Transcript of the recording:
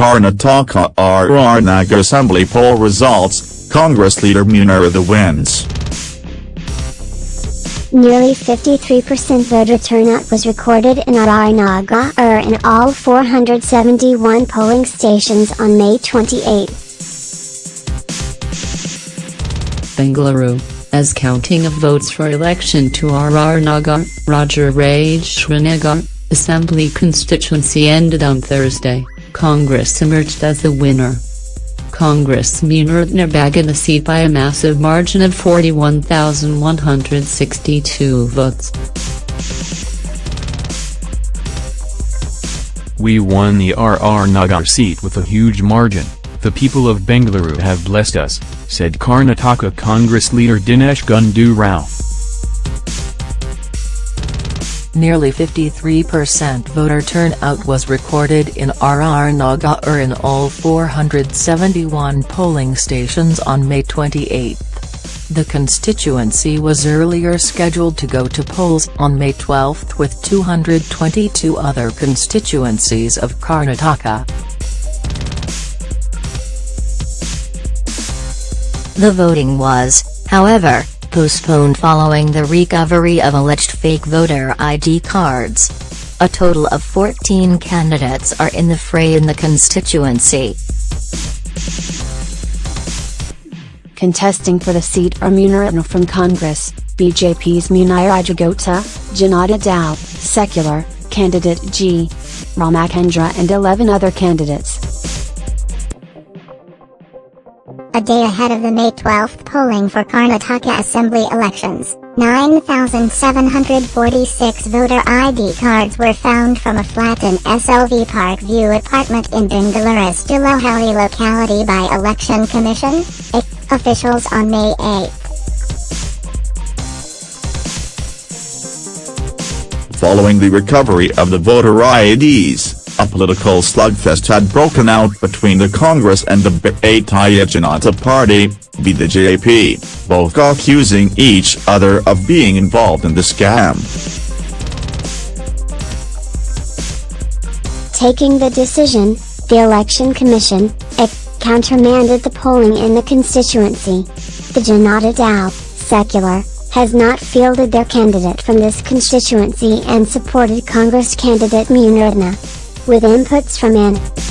Karnataka RR Nagar Assembly poll results, Congress leader Munirathna wins. Nearly 53% voter turnout was recorded in RR Nagar in all 471 polling stations on May 28. Bengaluru, as counting of votes for election to RR Nagar, Rajarajeshwari Nagar, Assembly constituency ended on Thursday, Congress emerged as the winner. Congress Munirathna bagged the seat by a massive margin of 41,162 votes. We won the RR Nagar seat with a huge margin, the people of Bengaluru have blessed us, said Karnataka Congress leader Dinesh Gundu Rao. Nearly 53% voter turnout was recorded in RR Nagar in all 471 polling stations on May 28. The constituency was earlier scheduled to go to polls on May 12 with 222 other constituencies of Karnataka. The voting was, however, postponed following the recovery of alleged fake voter ID cards. A total of 14 candidates are in the fray in the constituency. Contesting for the seat are Munirathna from Congress, BJP's Muniraju Gowda, Janata Dal, secular, candidate G. Ramachandra and 11 other candidates. A day ahead of the May 12 polling for Karnataka Assembly elections, 9,746 voter ID cards were found from a flat in SLV Park View apartment in Bengaluru's Jalahalli locality by Election Commission, officials on May 8. Following the recovery of the voter IDs, a political slugfest had broken out between the Congress and the Bharatiya Janata Party, BJP, both accusing each other of being involved in the scam. Taking the decision, the Election Commission, countermanded the polling in the constituency. The Janata Dal, secular, has not fielded their candidate from this constituency and supported Congress candidate Munirathna with inputs from N.